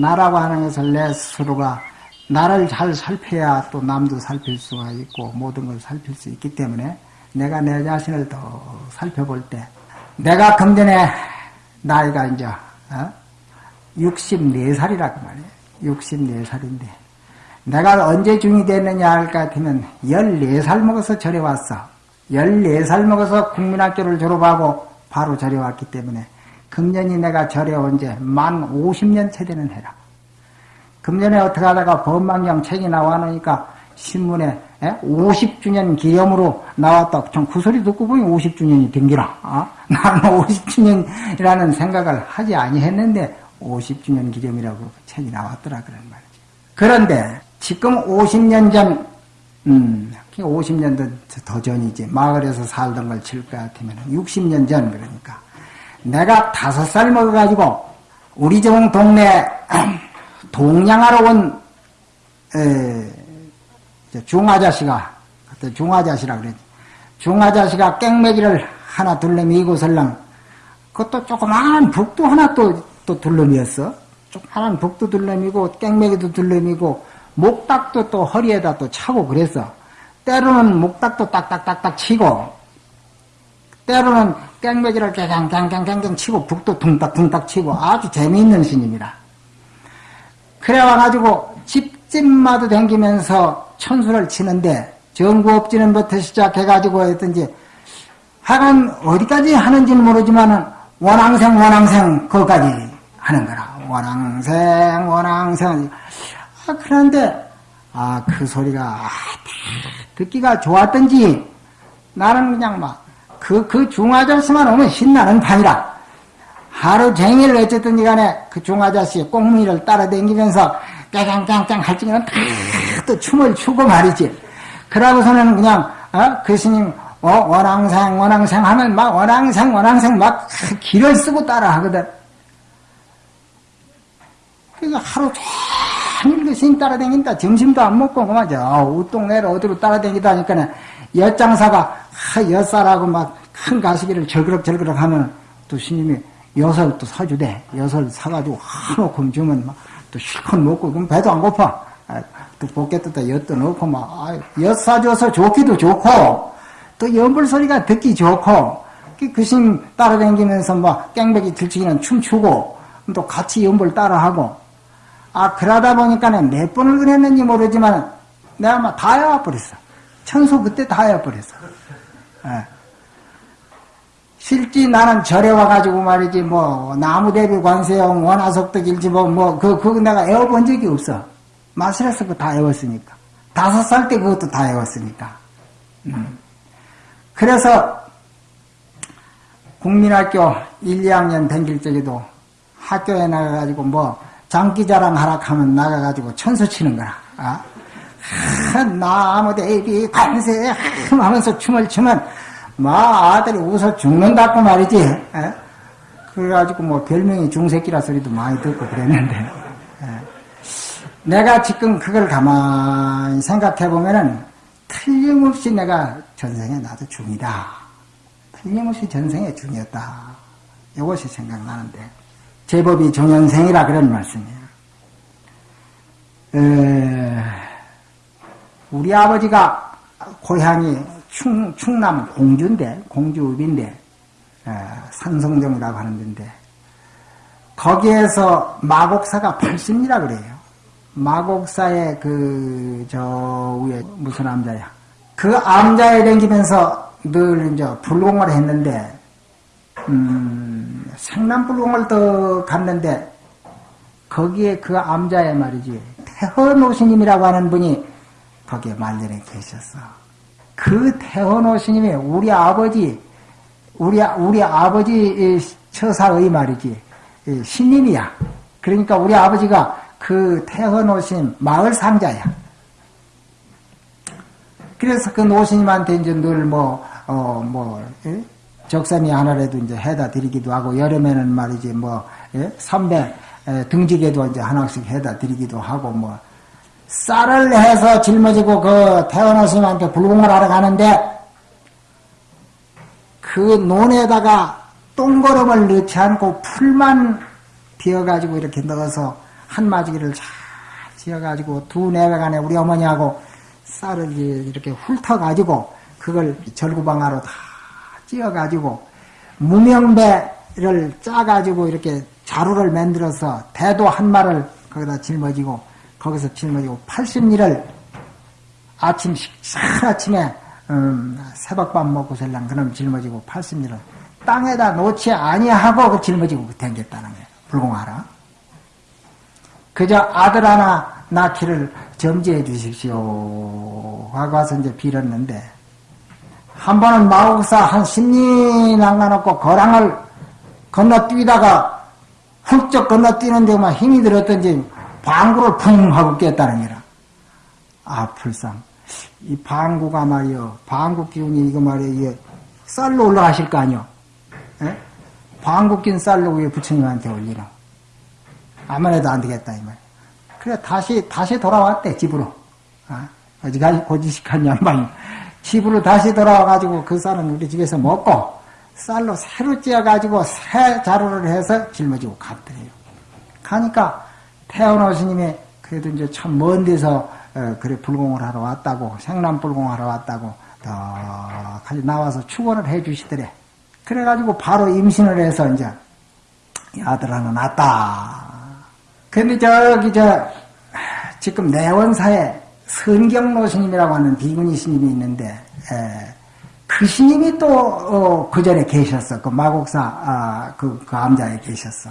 나라고 하는 것을 내 스스로가 나를 잘 살펴야 또 남도 살필 수가 있고 모든 걸 살필 수 있기 때문에 내가 내 자신을 더 살펴볼 때 내가 금전에 나이가 이제 어? 64살이라고 말이에요. 64살인데 내가 언제 중이 됐느냐 할 것 같으면 14살 먹어서 절에 왔어. 14살 먹어서 국민학교를 졸업하고 바로 절에 왔기 때문에 금년이 내가 절에 온지만 50년 차 되는 해라. 금년에 어떻게 하다가 법망경 책이 나와놓으니까 신문에 50주년 기념으로 나왔다. 전그 소리 듣고 보니 50주년이 된기라. 어? 나는 50주년이라는 생각을 하지 아니했는데 50주년 기념이라고 책이 나왔더라 그런 말이지. 그런데 지금 50년 전, 음, 50년도 더 전이지. 마을에서 살던 걸 칠 것 같으면 60년 전 그러니까. 내가 다섯 살 먹어가지고 우리 집 동네 동양하러 온 에, 중아자씨가 그때 중아자씨라 그랬지. 중아자씨가 깽매기를 하나 둘러미고 설랑 그것도 조그마한 북도 하나 또, 또 둘러미었어. 조그마한 북도 둘러미고 깽매기도 둘러미고 목닥도 또 허리에다 또 차고 그랬어. 때로는 목닥도 딱딱딱딱 치고 때로는 깽매기를 깽깽깽깽깽 치고 북도 둥딱둥딱 치고 아주 재미있는 스님이라. 그래 와가지고 집집마다 댕기면서 천수를 치는데 정구업지는부터 시작해가지고 했든지 하여간 어디까지 하는지는 모르지만은 원앙생 원앙생 그거까지 하는 거라. 원앙생 원앙생 아, 그런데 아 그 소리가 아, 듣기가 좋았던지 나는 그냥 막 그, 그 중아저씨만 오면 신나는 판이라. 하루 종일 어쨌든지 간에 그 중아저씨의 꽁무니를 따라다니면서 깡깡깡깡 할 적에는 또 춤을 추고 말이지. 그러고서는 그냥, 어? 그 스님, 어, 원앙생, 원앙생 하면 막 원앙생, 원앙생 막 길을 쓰고 따라 하거든. 그래서 하루 종일 그 스님 따라다닌다. 점심도 안 먹고, 그만, 저, 우동네를 어디로 따라다니다 하니까 엿장사가, 하, 엿사라고 막 큰 가시기를 절그럭절그럭 하면 또 스님이 엿을 또 사주대. 엿을 사가지고 한놓고 주면 막 또 실컷 먹고, 그럼 배도 안 고파. 아, 또 볶겠다 엿도 넣고 막, 아, 엿 사줘서 좋기도 좋고, 또 연불 소리가 듣기 좋고, 그 스님 따라다니면서 막 깽배기 들치기는 춤추고, 또 같이 연불 따라하고, 아, 그러다 보니까는 몇 번을 그랬는지 모르지만, 내가 막 다 해와버렸어. 천수 그때 다 해와버렸어. 예. 실제 나는 절에 와가지고 말이지, 뭐, 나무대비 관세용, 원화석도 뭐, 그, 그거 내가 애워본 적이 없어. 마술에서 그거 다 애웠으니까. 다섯 살 때 그것도 다 애웠으니까. 음. 그래서, 국민학교 1, 2학년 댕길 적에도 학교에 나가가지고 뭐, 장기자랑 하락하면 나가가지고 천수 치는 거라. 아? 나무대비 관세 하면서 춤을 추면 마 아들이 웃어 죽는다고 말이지. 에? 그래가지고 뭐 별명이 중새끼라 소리도 많이 듣고 그랬는데 에. 내가 지금 그걸 가만히 생각해 보면은 틀림없이 내가 전생에 나도 중이다. 틀림없이 전생에 중이었다. 이것이 생각나는데 제법이 종연생이라 그런 말씀이에요. 에... 우리 아버지가 고향이 충, 충남 공주인데, 공주읍인데, 산성정이라고 하는 데인데, 거기에서 마곡사가 80이라 그래요. 마곡사의 그, 저 위에 무슨 암자야. 그 암자에 댕기면서 늘 이제 불공을 했는데, 음, 생남불공을 더 갔는데, 거기에 그 암자에 말이지, 태허노스님이라고 하는 분이 거기에 말년에 계셨어. 그 태원호 스님이 우리 아버지, 우리, 우리 아버지 처사의 말이지, 신님이야. 그러니까 우리 아버지가 그 태헌 스님 마을 상자야. 그래서 그 노스님한테 이제 늘 뭐, 어, 뭐, 예? 적삼이 하나라도 이제 해다 드리기도 하고, 여름에는 말이지, 뭐, 예? 삼배 등지게도 이제 하나씩 해다 드리기도 하고, 뭐, 쌀을 해서 짊어지고 그 태어나 스님한테 불공을 하러 가는데 그 논에다가 똥거름을 넣지 않고 풀만 비어가지고 이렇게 넣어서 한마지기를 잘 지어가지고 두 내외간에 우리 어머니하고 쌀을 이렇게 훑어가지고 그걸 절구방아로 다 찧어가지고 무명배를 짜가지고 이렇게 자루를 만들어서 대도 한 마를 거기다 짊어지고 거기서 짊어지고 80리를 아침 아침에 음, 새벽밥 먹고 살랑 그럼 짊어지고 80리를 땅에다 놓지 아니하고 그 짊어지고 댕겼다는 거예요. 불공하라. 그저 아들 하나 낳기를 점지해 주십시오. 하고 와서 이제 빌었는데, 한 번은 마국사 한 10리 남가놓고 거랑을 건너뛰다가 훌쩍 건너뛰는데 막 힘이 들었던지 방구를 풍 하고 깼다는 거라. 아, 불상. 이 방구가 말이요. 방구 기운이 이거 말이요. 쌀로 올라가실 거 아니요. 예? 방구 낀 쌀로 왜 부처님한테 올리나. 아무래도 안 되겠다, 이 말. 그래, 다시, 다시 돌아왔대, 집으로. 아, 어지간히 고지식한 양반이. 집으로 다시 돌아와가지고 그 쌀은 우리 집에서 먹고, 쌀로 새로 찧어가지고 새 자루를 해서 짊어지고 갔더래요. 가니까 태어노 스님이 그래도 이제 참 먼 데서 어, 그래 불공을 하러 왔다고 생남 불공하러 왔다고 더 가지 나와서 축원을 해 주시더래. 그래가지고 바로 임신을 해서 이제 아들 하나 낳았다. 근데 저기 저 지금 내원사에 선경로 스님이라고 하는 비구니 스님이 있는데 에, 그 스님이 또그 어, 전에 계셨어. 그 마곡사 아, 그, 그 암자에 계셨어.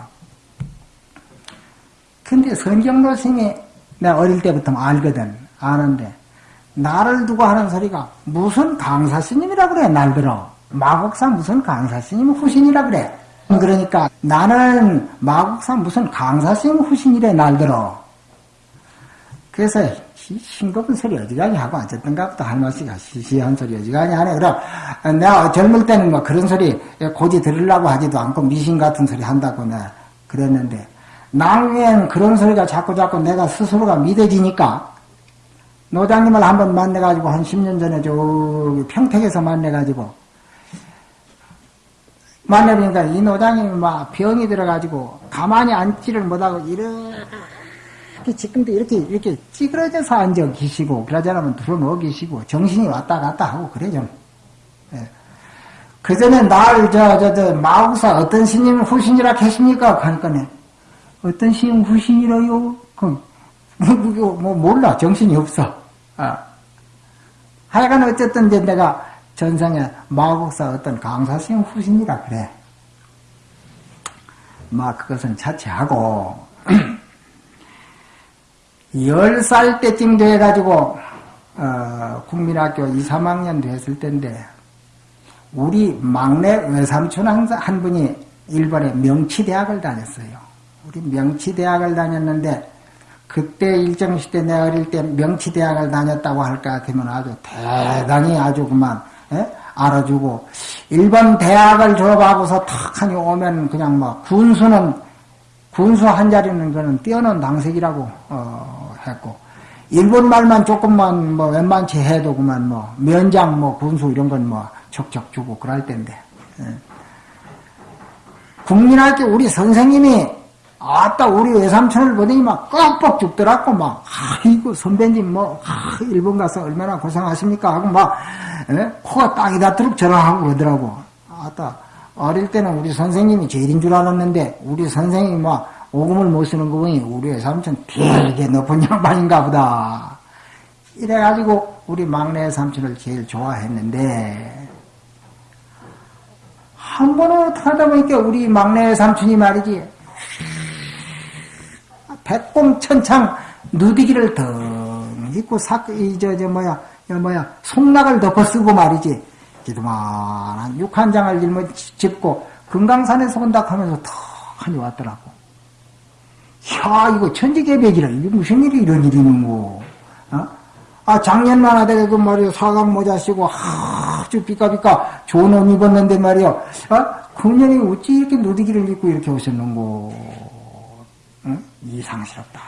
근데 선경로 스님이 내가 어릴 때부터 알거든. 아는데 나를 두고 하는 소리가 무슨 강사 스님이라 그래 날 들어. 마곡사 무슨 강사 스님 후신이라 그래. 그러니까 나는 마국사 무슨 강사 스님 후신이래 날 들어. 그래서 싱겁은 소리 어지간히 하고 보다 할머니가 시시한 소리 어지간히 하네. 그럼 내가 젊을 때는 뭐 그런 소리 고지 들으려고 하지도 않고 미신 같은 소리 한다고 내가 그랬는데 나중엔 그런 소리가 자꾸 자꾸 내가 스스로가 믿어지니까 노장님을 한번 만나가지고 한 10년 전에 저기 평택에서 만나가지고 만나보니까 이 노장님이 막 병이 들어가지고 가만히 앉지를 못하고 이렇게 지금도 이렇게 이렇게 찌그러져서 앉아 계시고 그러자면 들어누워 계시고 정신이 왔다 갔다 하고 그래 좀. 예. 그 전에 날 저 저저 마우사 어떤 스님 후신이라 하십니까? 하니까네 어떤 스님 후신이라요? 그 뭐, 뭐 몰라 정신이 없어. 아. 하여간 어쨌든 이제 내가 전상에 마국사 어떤 강사스님 후신이라 그래. 막 그것은 자체하고 열살 때쯤 돼가지고 어, 국민학교 2, 3학년 됐을 때인데 우리 막내 외삼촌 한 분이 일본의 명치대학을 다녔어요. 우리 명치대학을 다녔는데 그때 일정 시대 내 어릴 때 명치대학을 다녔다고 할까 같으면 아주 대단히 아주 그만 예? 알아주고 일본 대학을 졸업하고서 탁하니 오면 그냥 뭐 군수는 군수 한 자리는 그는 뛰어난 당색이라고 어, 했고 일본 말만 조금만 뭐 웬만치 해도 그만 뭐 면장 뭐 군수 이런 건 뭐 척척 주고 그럴 텐데 예. 국민학교 우리 선생님이 아따 우리 외삼촌을 보더니 막 꺽뻑 죽더라고 막 아이고 선배님 뭐 아, 일본 가서 얼마나 고생하십니까 하고 막 에? 예? 코가 땅이 닿도록 전화하고 그러더라고 아따 어릴 때는 우리 선생님이 제일인 줄 알았는데 우리 선생님이 막 오금을 못 쓰는 거 보니 우리 외삼촌 되게 높은 양반인가 보다 이래가지고 우리 막내 삼촌을 제일 좋아했는데 한 번은 하다 보니까 우리 막내 삼촌이 말이지 백공천창 누디기를 덩 입고 사, 이, 저, 저, 뭐야, 저, 뭐야, 송락을 덮어 쓰고 말이지. 기도만한 육한장을 일면 짚고 금강산에서 온다 하면서 턱하니 왔더라고. 야, 이거 천지개벽이라. 이게 무슨 일이 이런 일이 있는 거. 어? 아, 작년만 하다가 그 말이야, 사각 모자 쓰고, 아주 삐까삐까 좋은 옷 입었는데 말이야. 어? 금년에 어찌 이렇게 누디기를 입고 이렇게 오셨는고. 응? 이상스럽다.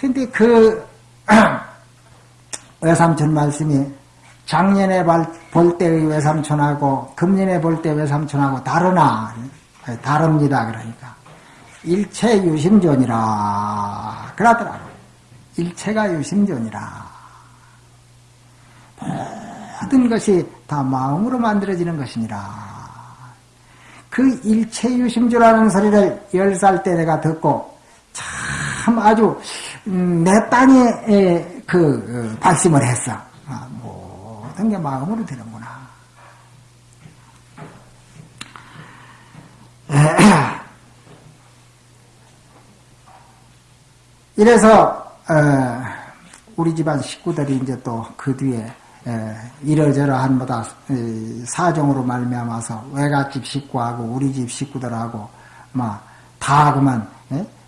근데 그 외삼촌 말씀이 작년에 볼 때의 외삼촌하고 금년에 볼 때 외삼촌하고 다르나 다릅니다. 그러니까 일체 유심존이라 그러더라고. 일체가 유심존이라. 모든 것이 다 마음으로 만들어지는 것이니라. 그 일체 유심조라는 소리를 열 살 때 내가 듣고 참 아주 음, 내 땅에 그 어, 발심을 했어. 아, 모든 게 마음으로 되는구나. 이래서 어, 우리 집안 식구들이 이제 또 그 뒤에 이러저러한 뭐다 사정으로 말미암아서 외갓집 식구하고 우리 집 식구들하고 막다 그만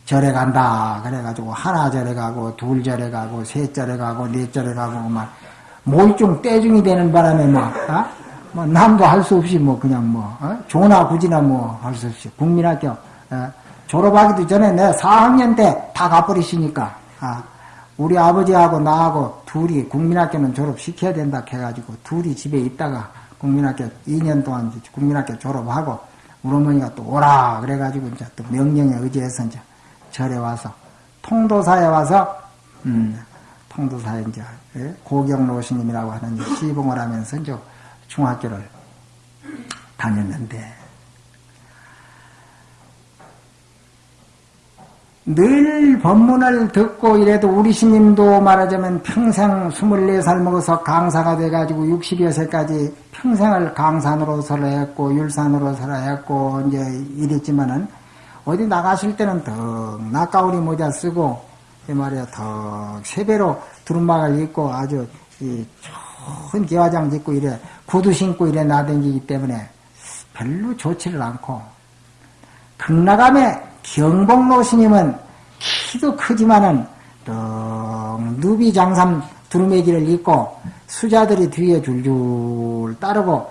절에 간다 그래가지고 하나 절에 가고 둘 절에 가고 셋 절에 가고 넷 절에 가고 막 몰중 떼중이 되는 바람에 막 어? 뭐 남도 할 수 없이 뭐 그냥 뭐 어? 조나 굳이나 뭐 할 수 없이 국민학교 어? 졸업하기도 전에 내 4학년 때 다 가버리시니까 아, 우리 아버지하고 나하고 둘이 국민학교는 졸업시켜야 된다 해가지고 둘이 집에 있다가 국민학교 2년 동안 국민학교 졸업하고 우리 어머니가 또 오라 그래가지고 이제 또 명령에 의지해서 이제 절에 와서 통도사에 와서 음, 통도사에 이제 예, 고경로 스님이라고 하는 시봉을 하면서 이제 중학교를 다녔는데 늘 법문을 듣고 이래도 우리 스님도 말하자면 평생 24살 먹어서 강사가 돼가지고 60여 세까지 평생을 강산으로서를 했고 율산으로서를 했고 이제 이랬지만은 어디 나가실 때는 더 나까우리 모자 쓰고 이 말이야 더 세배로 두루마를 입고 아주 좋은 개화장 짓고 이래 구두 신고 이래 나댕기기 때문에 별로 좋지를 않고 극락암에 경복로 스님은 키도 크지만은 누비 장삼 두루매기를 입고 수자들이 뒤에 줄줄 따르고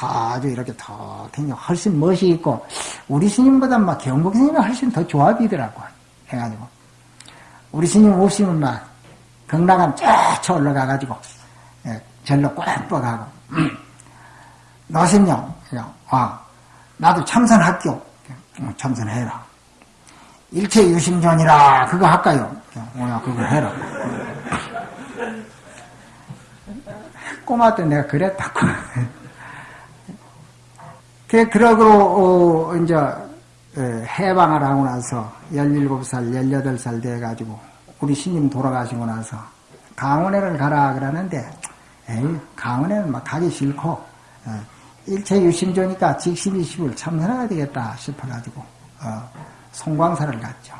아주 이렇게 더 굉장히 훨씬 멋이 있고 우리 스님보다 막 경복 스님이 훨씬 더 좋아 비더라고 해가지고. 우리 스님 없으면 막 극락암 쫙 올라가가지고 예, 절로 꽉뻑하고. 너신요. 와 나도 참선할게요. 참선해라 일체 유심전이라 그거 할까요? 뭐야 그거 해라. 꼬마 때 내가 그랬다고. 그 그러고 어, 이제 해방을 하고 나서 17살, 18살 돼가지고 우리 신님 돌아가시고 나서 강원회를 가라 그러는데 에이 강원회는 막 가기 싫고 어, 일체 유심조니까 직심이십을 참선해야 되겠다 싶어가지고 어, 송광사를 갔죠.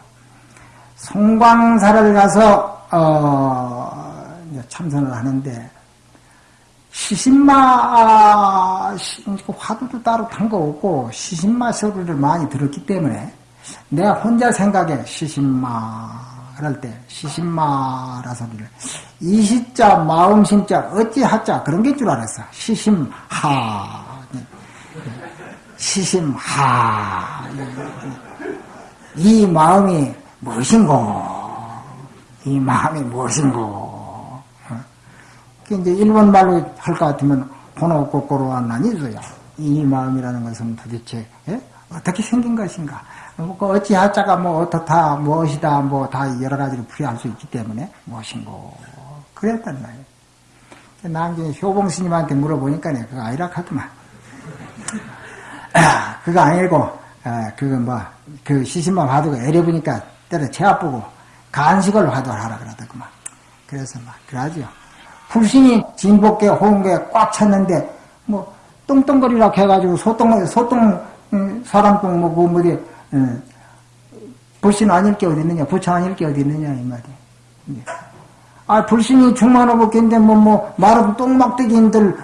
송광사를 가서 어, 참선을 하는데 시신마 화두도 따로 탄 거 없고 시신마 소리를 많이 들었기 때문에 내가 혼자 생각에 시신마. 그럴 때 시신마라 소리를. 이시자 마음심자 어찌하자 그런 게 줄 알았어. 시심하. 시심하 이 마음이 무엇인고? 이 마음이 무엇인고? 그 이제 일본 말로 할 것 같으면 번호 거꾸로 안나니소야. 이 마음이라는 것은 도대체 예? 어떻게 생긴 것인가? 뭐그 어찌 하자가 뭐 어떻다 무엇이다 뭐 다 여러 가지로 풀이할 수 있기 때문에 무엇인고 그랬단 말이에요. 나중에 효봉 스님한테 물어보니까 그거 아니라 하더만. 그거 아니고 아, 그거 뭐, 그 시신만 화두가 애려 보니까 때려 제 아프고 간식을 화두를 하라 그러더구만. 그래서 막, 그러죠. 불신이 진복계, 호응계 꽉 찼는데, 뭐, 똥똥거리라고 해가지고 소똥, 소똥, 음, 사람똥, 뭐, 뭐, 뭐지, 음, 불신 아닐 게 어디 있느냐, 부처 아닐 게 어디 있느냐, 이 말이야. 예. 아, 불신이 중만호복인데, 뭐, 뭐, 마른 똥막대기인들,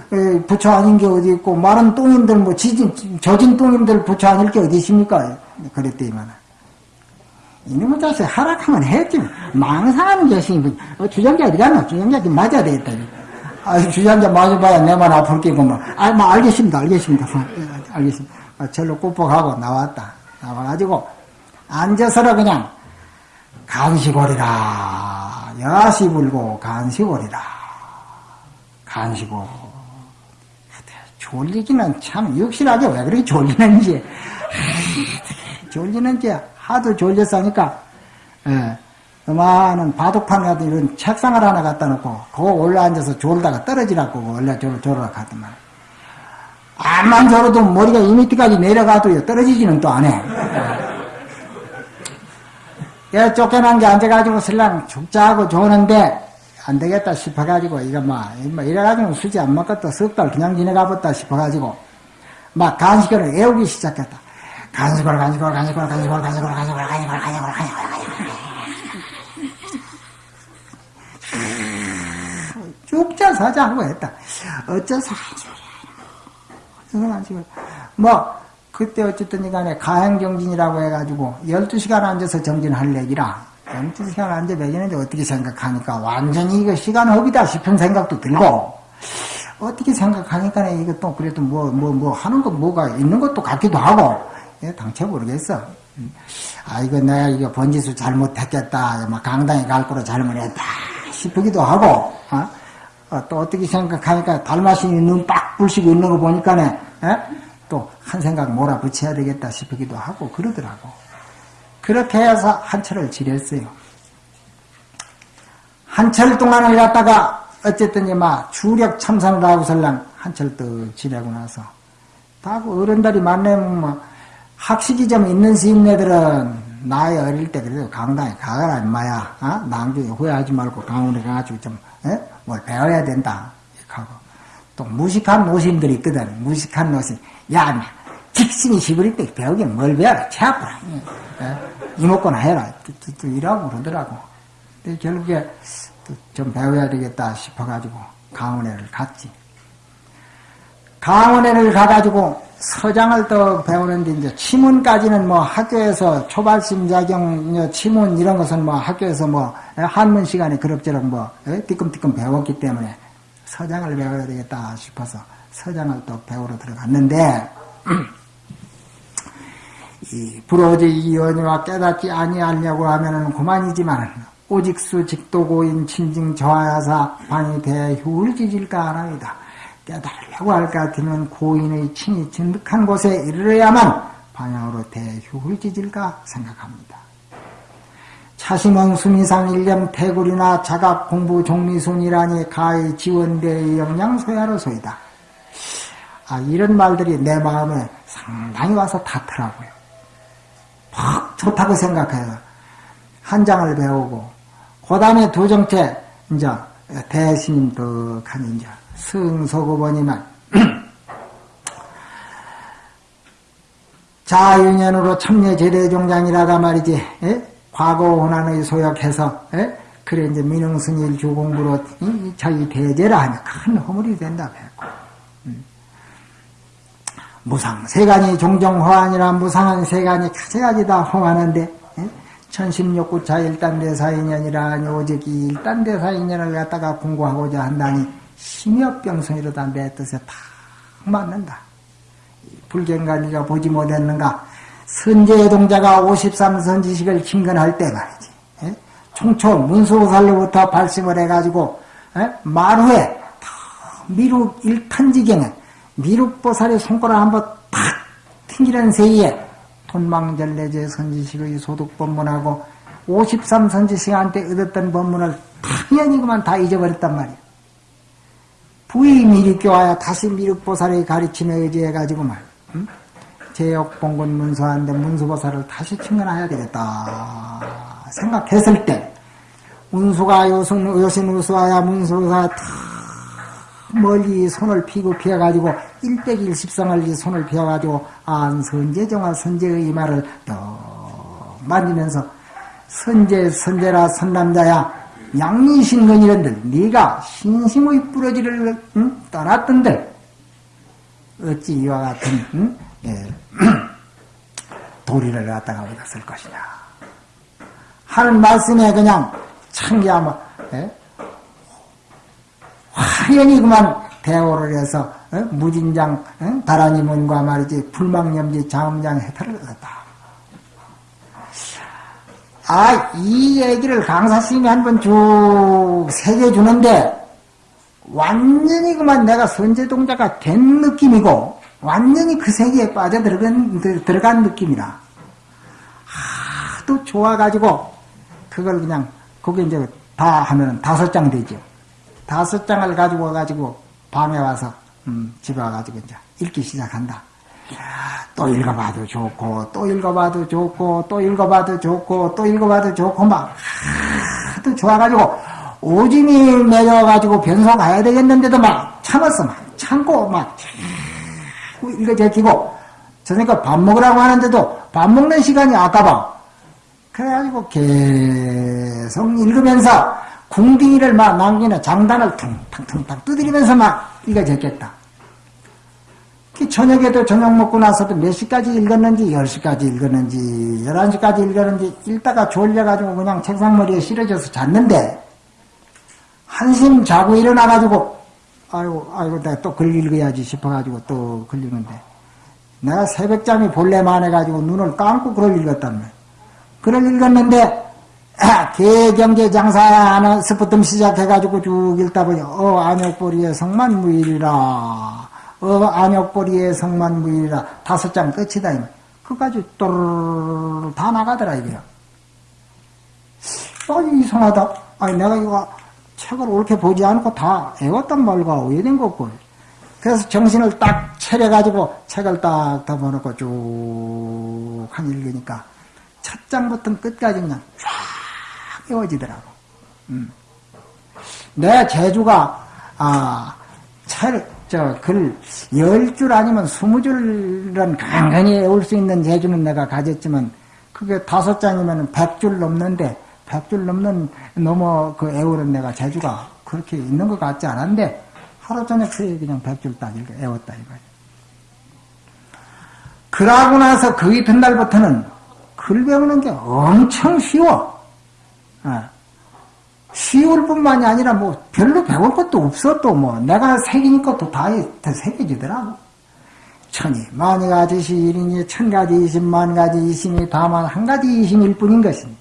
부처 아닌 게 어디 있고, 마른 똥인들, 뭐, 지진, 젖은 똥인들 부처 아닐 게 어디 있습니까? 그랬더니만. 이놈의 자식 하락하면 했지. 망상하는 자식이, 어, 주장자 어디 갔나? 주장자 좀 맞아야 되겠다. 아, 주장자 맞아봐야 내만 아플 게고, 뭐. 아, 뭐, 알겠습니다, 알겠습니다. 예, 알겠습니다. 아, 절로 꾹뻑하고 나왔다. 나와가지고, 앉아서라 그냥, 간식거리라. 야시 불고 간식오리라. 간식오. 졸리기는 참 역실하게 왜 그렇게 졸리는지. 졸리는지 하도 졸렸으니까, 예, 많은 바둑판 같은 이런 책상을 하나 갖다 놓고, 그거 올라앉아서 졸다가 떨어지라고, 원래 졸, 졸으라 하더만. 암만 졸어도 머리가 이 밑에까지 내려가도요, 떨어지지는 또 안 해. 예, 쫓겨난 게 앉아가지고 신랑 죽자하고 조는데, 안 되겠다 싶어가지고, 이거 뭐, 뭐 이래가지고 수지 안 먹겠다, 석달 그냥 지내가봤다 싶어가지고, 막 간식을 애우기 시작했다. 간식을, 간식을, 간식을, 간식을, 간식을, 간식을, 간식을, 간식을, 간식을, 간식을. 죽자 사자 하고 했다. 어째서 간식을. 뭐, 그때 어쨌든 간에 가행정진이라고 해가지고 12시간 앉아서 정진할 얘기라 12시간 앉아 배기는데 어떻게 생각하니까 완전히 이거 시간 허비다 싶은 생각도 들고 어떻게 생각하니까 또 그래도 뭐, 뭐, 뭐 하는 거 뭐가 있는 것도 같기도 하고 예, 당최 모르겠어. 아, 이거 내가 이거 번지수 잘못했겠다. 막 강당에 갈 거로 잘못했다. 싶기도 하고, 어? 어, 또 어떻게 생각하니까 달마신이 눈빡 부시고 있는 거 보니까네, 예? 또 한 생각 몰아붙여야 되겠다 싶기도 하고 그러더라고. 그렇게 해서 한철을 지냈어요. 한철 동안을 갖다가 어쨌든 막 주력 참선을 하고 설랑 한철 또 지내고 나서 다그 어른들이 만나면 뭐 학식이 좀 있는 시인네들은 나이 어릴 때 그래도 강당에 가거라 인마야 어? 나중에 후회하지 말고 강원에 가가지고 좀뭘 예? 배워야 된다 하고 또 무식한 노심들이 있거든. 무식한 노심 야 직신이 시부릴 때 배우긴 뭘 배워라. 체아프라 예? 이목구나 해라. 또, 또, 또 이라고 그러더라고. 근데 결국에 좀 배워야 되겠다 싶어가지고 강원회를 갔지. 강원회를 가가지고 서장을 또 배우는데 이제 치문까지는 뭐 학교에서 초발심 자경 치문 이런 것은 뭐 학교에서 뭐 한문 시간에 그럭저럭 뭐 띠끔띠끔 배웠기 때문에 서장을 배워야 되겠다 싶어서 서장을 또 배우러 들어갔는데 이 불어지 이연이와 깨닫지 아니하려고 하면은 그만이지만 오직수 직도고인 친징 저하야사 방이 대휴를 지질까 하나이다. 깨달으려고 할 것 같으면 고인의 친이 진득한 곳에 이르러야만 방향으로 대휴를 지질까 생각합니다. 차심원 수미상 일념 태굴이나 자각 공부 종미순이라니 가히 지원대의 영양 소야로소이다. 아, 이런 말들이 내 마음에 상당히 와서 닿더라고요. 퍽 좋다고 생각해요. 한 장을 배우고 그 다음에 두 정체, 이제, 대신 덕한 이제, 승소고보니만, 자윤연으로 참여 제대종장이라가 말이지, 에? 예? 과거 혼안의 소역해서, 에? 예? 그래, 이제 민흥승일 주공부로 이, 자기 대제라 하면 큰 허물이 된다고 했고, 음. 무상, 세간이 종종 허안이라 무상한 세간이 가져가지 다 허하는데, 천심욕구차 일단대사인연이라 오직 이 일단대사인연을 갖다가 공부하고자 한다니 심협병성이로다 내 뜻에 다 맞는다. 불경관리가 보지 못했는가? 선제의 동자가 53선지식을 김건할 때 말이지. 에? 총초 문수살로부터 발심을 해가지고 에? 말후에 미륵 일탄지경에 미륵보살의 손가락 한번 탁 튕기는 세이에 돈망절내제 선지식의 소득 법문하고 53선지식한테 얻었던 법문을 당연히 그만 다 잊어버렸단 말이야. 부의 미륵교와야 다시 미륵보살의 가르침에 의지해가지고 말, 응? 제역봉군 문서한데 문수보살을 다시 친근해야 되겠다 생각했을 때 운수가 요신, 요신 우수와야 문수가 탁 멀리 손을 피고 피어가지고 일백일 십상을 손을 피어가지고 안 선제정화 선제의 말을 또 만지면서 선제 선제라 선남자야 양리신건이런들 네가 신심의 뿌러지를 응? 떠났던들 어찌 이와 같은 응? 예. 도리를 갖다가 얻었을 것이냐 하는 말씀에 그냥 참기야뭐 예? 화연히 그만 대오를 해서 어? 무진장 어? 다라니 문과 말이지 불망염지 자음장 해탈을 얻었다. 아, 이 얘기를 강사스님이 한 번 쭉 새겨주는데, 완전히 그만 내가 선제동자가 된 느낌이고, 완전히 그 세계에 빠져들어간, 들어간 느낌이라. 하도 좋아가지고 그걸 그냥 거기 이제 다 하면 다섯 장 되죠. 다섯 장을 가지고 와가지고 방에 와서 음, 집에 와가지고 이제 읽기 시작한다. 또 읽어봐도 좋고 또 읽어봐도 좋고 또 읽어봐도 좋고 또 읽어봐도 좋고 막 하도 좋아가지고 오줌이 매여가지고 변소 가야 되겠는데도 막 참았어 막 참고 막 읽어 제끼고 저니까 밥 먹으라고 하는데도 밥 먹는 시간이 아까봐 그래가지고 계속 읽으면서 궁딩이를 막 남기는 장단을 퉁퉁퉁 두드리면서 막 읽어 제꼈다. 저녁에도 저녁 먹고 나서도 몇 시까지 읽었는지 10시까지 읽었는지 11시까지 읽었는지 읽다가 졸려가지고 그냥 책상머리에 실어져서 잤는데 한심 자고 일어나가지고 아이고 아이고 내가 또 글 읽어야지 싶어가지고 또 글 읽는데 내가 새벽잠이 볼래만 해가지고 눈을 감고 글을 읽었단 말이야. 글을 읽었는데 개경제 장사하나서부터 시작해가지고 쭉 읽다 보니 어 안욕보리의 성만무일이라 어, 안역보리의 성만무이라 다섯 장 끝이다. 그까지 또르르 다 나가더라, 이게요. 어, 이상하다. 아니, 내가 이거 책을 옳게 보지 않고 다 애웠단 말과 오해된 거고. 그래서 정신을 딱 차려가지고 책을 딱 덮어놓고 쭉 한 읽으니까 첫 장부터 끝까지 그냥 쫙 외워지더라고. 음. 내 제주가, 아, 책, 저 글 열 줄 아니면 스무 줄은 간간히 외울 수 있는 재주는 내가 가졌지만 그게 다섯 장이면 백 줄 넘는데 백줄 넘는 넘어 그 애우는 내가 재주가 그렇게 있는 것 같지 않은데 하루 저녁 새에 그냥 백줄딱 읽어 애웠다 이거예요. 그러고 나서 그 이튿날부터는 글 배우는 게 엄청 쉬워. 어. 쉬울 뿐만이 아니라 뭐 별로 배울 것도 없어 또 뭐 내가 새기니까 또다 다 새겨지더라고. 천이 만이 가지 시 일이니 천 가지 이십만 가지 이심이 다만 한 가지 이심일 뿐인 것이니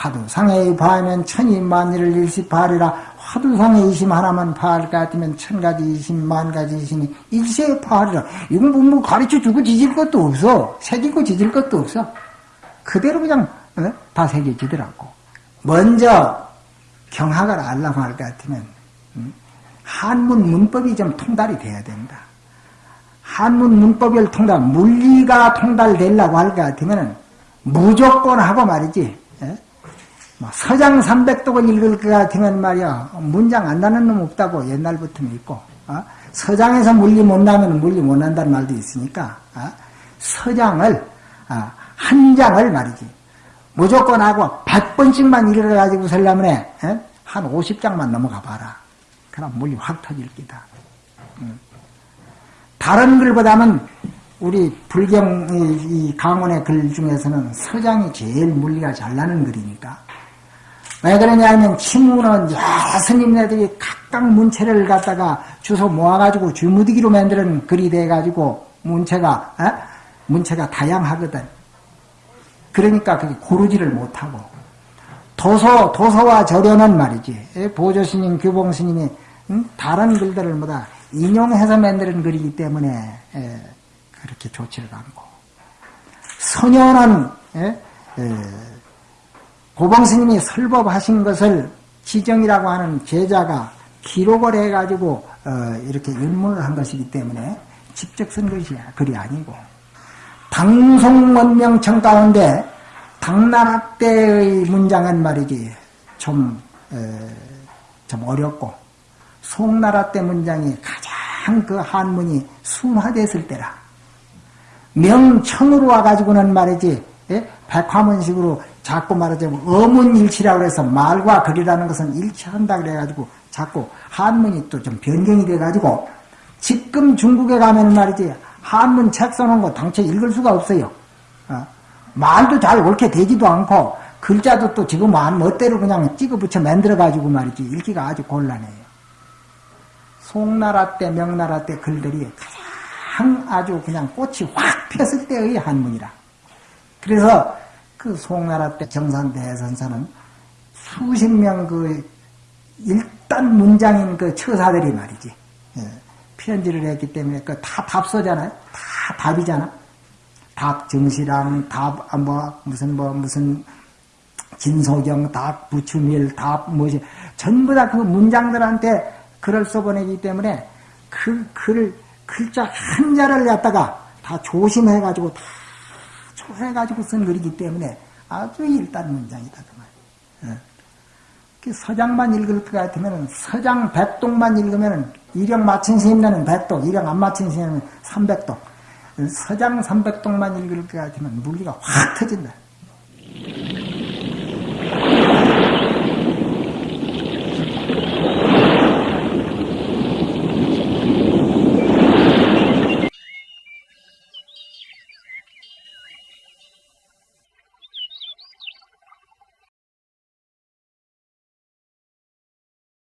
화두상에 파하면 천이 만일을 일시파리라 화두상에 이심 하나만 파할 것 같으면 천 가지 이십만 가지 이심이 일시에 파하리라 이건 뭐, 뭐 가르쳐 주고 지질 것도 없어 새기고 지질 것도 없어 그대로 그냥 어? 다 새겨지더라고 먼저 경학을 알라고 할 것 같으면 음, 한문 문법이 좀 통달이 돼야 된다. 한문 문법을 통달, 물리가 통달되려고 할 것 같으면 무조건 하고 말이지. 예? 뭐 서장 300독을 읽을 것 같으면 말이야 문장 안 나는 놈 없다고 옛날부터 믿고 어? 서장에서 물리 못 나면 물리 못 난다는 말도 있으니까 어? 서장을 어, 한 장을 말이지 무조건 하고 100번씩만 읽어가지고 살려면 해. 한 50장만 넘어가 봐라. 그럼 물이 확 터질 기다. 다른 글보다는 우리 불경 이 강원의 글 중에서는 서장이 제일 물리가 잘 나는 글이니까. 왜 그러냐면 침문은 여러 스님네들이 각각 문체를 갖다가 주소 모아가지고 주무디기로 만드는 글이 돼가지고 문체가 에? 문체가 다양하거든. 그러니까 그게 고르지를 못하고. 도서 도서와 절연은 말이지. 예, 보조 스님, 규봉 스님이 다른 글들을 뭐다? 인용해서 만드는 글이기 때문에 예, 그렇게 좋지를 않고 선녀는 예, 고봉 스님이 설법하신 것을 지정이라고 하는 제자가 기록을 해가지고 어, 이렇게 윤문을 한 것이기 때문에 직접 쓴 것이 글이 아니고 방송원명청 가운데 당나라 때의 문장은 말이지 좀, 에, 좀 어렵고 송나라 때 문장이 가장 그 한문이 순화됐을 때라 명청으로 와가지고는 말이지 예? 백화문식으로 자꾸 말하자면 어문일치라고 해서 말과 글이라는 것은 일치한다 그래가지고 자꾸 한문이 또 좀 변경이 돼가지고 지금 중국에 가면 말이지 한문 책 써놓은 거 당최 읽을 수가 없어요. 어? 말도 잘 옳게 되지도 않고 글자도 또 지금 마음 멋대로 그냥 찍어 붙여 만들어 가지고 말이지 읽기가 아주 곤란해요. 송나라 때 명나라 때 글들이 가장 아주 그냥 꽃이 확 폈을 때의 한문이라. 그래서 그 송나라 때 정산대선사는 수십 명 그 일단 문장인 그 처사들이 말이지 예, 편지를 했기 때문에 그 다 답서잖아요. 다 답이잖아. 답 정시랑 답, 아, 뭐, 무슨, 뭐, 무슨, 진소경, 닭, 부추밀, 닭, 뭐지, 전부 다 그 문장들한테 글을 써보내기 때문에 그 글, 글자 한자를 갖다가 다 조심해가지고 다 조해가지고 쓴 글이기 때문에 아주 일단 문장이다. 그 말. 그 서장만 읽을 것 같으면 서장 백독만 읽으면 일령 맞춘 스님네는 백독, 일령 안 맞춘 스님은 삼백독. 서장 삼백독만 읽을 것 같으면 물리가 확 터진다.